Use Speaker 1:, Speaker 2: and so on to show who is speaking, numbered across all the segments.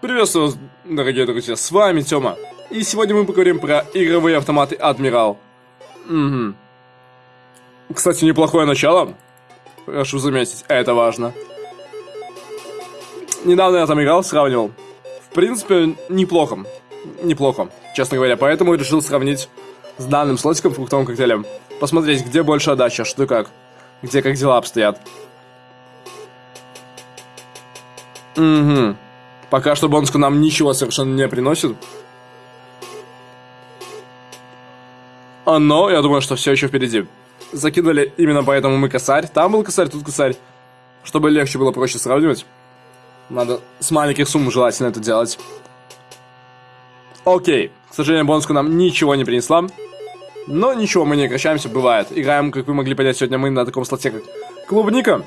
Speaker 1: Приветствую вас, дорогие друзья, с вами Тёма. И сегодня мы поговорим про игровые автоматы Адмирал. Угу. Кстати, неплохое начало. Прошу заметить, это важно. Недавно я там играл, сравнивал. В принципе, неплохо. Неплохо, честно говоря. Поэтому решил сравнить с данным слотиком фруктовым коктейлем. Посмотреть, где больше отдача, что как. Где как дела обстоят. Угу. Пока что Бонску нам ничего совершенно не приносит. Но я думаю, что все еще впереди. Закинули именно поэтому мы косарь. Там был косарь, тут косарь. Чтобы легче было проще сравнивать. Надо с маленьких сумм желательно это делать. Окей. К сожалению, бонуску нам ничего не принесла. Но ничего, мы не прекращаемся, бывает. Играем, как вы могли понять, сегодня мы на таком слоте, как клубника.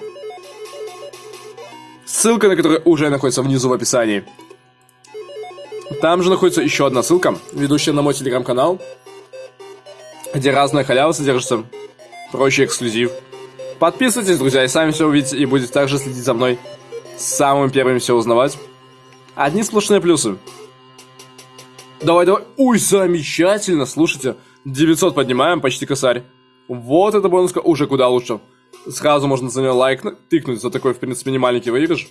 Speaker 1: Ссылка на которую уже находится внизу в описании. Там же находится еще одна ссылка, ведущая на мой телеграм-канал, где разная халява содержится, прочий эксклюзив. Подписывайтесь, друзья, и сами все увидите, и будете также следить за мной, самым первым все узнавать. Одни сплошные плюсы. Давай, давай. Ой, замечательно, слушайте. 900 поднимаем, почти косарь. Вот эта бонуска уже куда лучше. Сразу можно за нее лайк тыкнуть за такой, в принципе, не маленький выигрыш.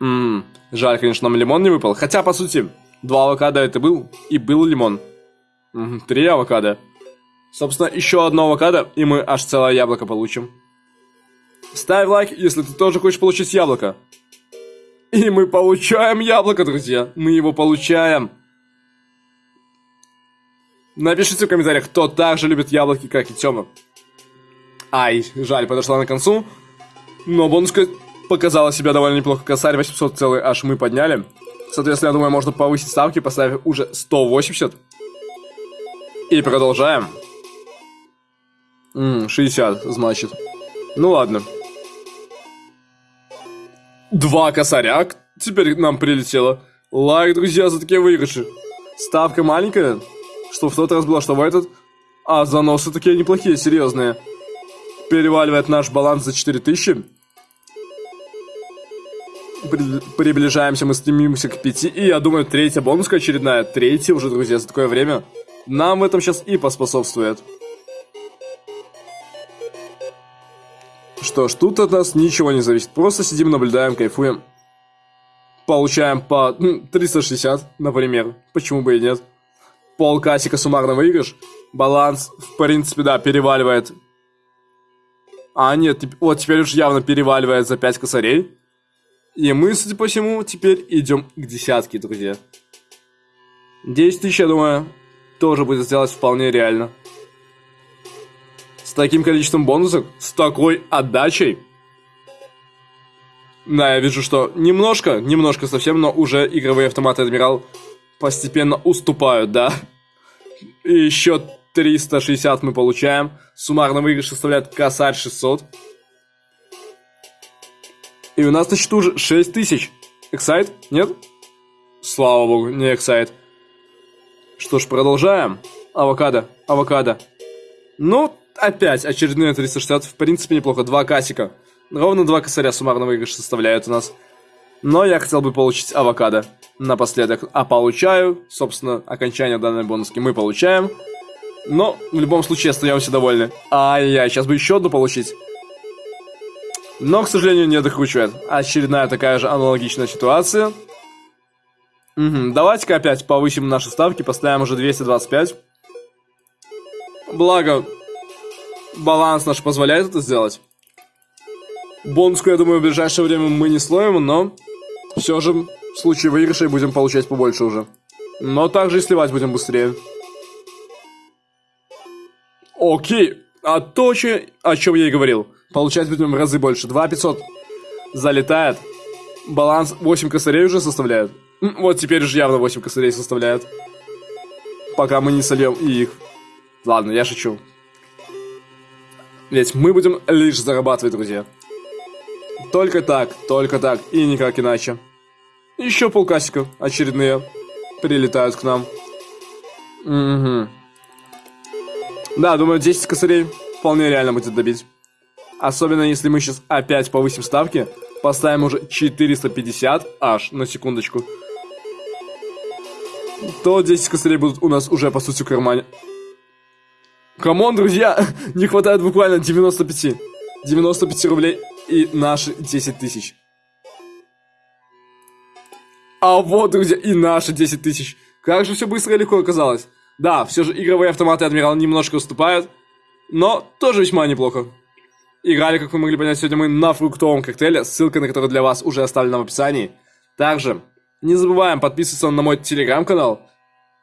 Speaker 1: Ммм, жаль, конечно, нам лимон не выпал. Хотя, по сути, два авокадо это был, и был лимон. Угу, три авокадо. Собственно, еще одно авокадо, и мы аж целое яблоко получим. Ставь лайк, если ты тоже хочешь получить яблоко. И мы получаем яблоко, друзья. Мы его получаем. Напишите в комментариях, кто также любит яблоки, как и Тёма. Ай, жаль, подошла на концу. Но бонуска показала себя довольно неплохо. Косарь 800 целый аж мы подняли. Соответственно, я думаю, можно повысить ставки, поставив уже 180. И продолжаем. Ммм, 60, значит. Ну ладно. Два косаря теперь нам прилетело. Лайк, друзья, за такие выигрыши. Ставка маленькая, что в тот раз было, что в этот. А заносы такие неплохие, серьезные. Переваливает наш баланс за 4000. При приближаемся, мы стремимся к 5. И я думаю, третья бонуска очередная. Третья уже, друзья, за такое время. Нам в этом сейчас и поспособствует. Что ж, тут от нас ничего не зависит. Просто сидим, наблюдаем, кайфуем. Получаем по 360, например. Почему бы и нет полкасика суммарно выигрыш. Баланс, в принципе, да, переваливает. А, нет, вот теперь уж явно переваливает за 5 косарей. И мы, судя по всему, теперь идем к десятке, друзья. 10 тысяч, я думаю, тоже будет сделать вполне реально. С таким количеством бонусов, с такой отдачей. Да, я вижу, что немножко, немножко совсем, но уже игровые автоматы Адмирал постепенно уступают, да. И еще 360 мы получаем. Суммарно выигрыш составляет косарь 600. И у нас на счету уже 6000. Эксайт? Нет? Слава богу, не эксайт. Что ж, продолжаем. Авокадо, авокадо. Ну, опять очередные 360. В принципе, неплохо. Два касика. Ровно два косаря суммарно выигрыш составляют у нас. Но я хотел бы получить авокадо напоследок. А получаю, собственно, окончание данной бонуски мы получаем. Но в любом случае остаемся довольны. Ай-яй, сейчас бы еще одну получить. Но, к сожалению, не докручивает. Очередная такая же аналогичная ситуация. Угу, давайте-ка опять повысим наши ставки, поставим уже 225. Благо, баланс наш позволяет это сделать. Бонуску, я думаю, в ближайшее время мы не слоем, но все же в случае выигрыша будем получать побольше уже. Но также и сливать будем быстрее. Окей. А то, о чем я и говорил. Получать будем в разы больше. 2500 залетает. Баланс 8 косарей уже составляет. Вот теперь уже явно 8 косарей составляет. Пока мы не сольем их. Ладно, я шучу. Ведь мы будем лишь зарабатывать, друзья. Только так, только так и никак иначе. Еще полкасика очередные прилетают к нам. Угу. Да, думаю, 10 косарей вполне реально будет добить. Особенно если мы сейчас опять повысим ставки. поставим уже 450 аж, на секундочку, то 10 косарей будут у нас уже, по сути, в кармане. Come on, друзья, не хватает буквально 95. 95 рублей и наши 10 тысяч. А вот, друзья, и наши 10 тысяч. Как же все быстро и легко оказалось. Да, все же игровые автоматы Адмирал немножко уступают, но тоже весьма неплохо. Играли, как вы могли понять, сегодня мы на фруктовом коктейле, ссылка на который для вас уже оставлена в описании. Также не забываем подписываться на мой телеграм-канал.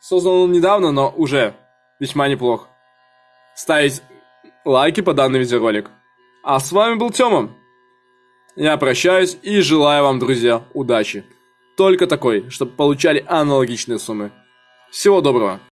Speaker 1: Создан он недавно, но уже весьма неплох. Ставить лайки по данный видеоролик. А с вами был Тёма. Я прощаюсь и желаю вам, друзья, удачи. Только такой, чтобы получали аналогичные суммы. Всего доброго.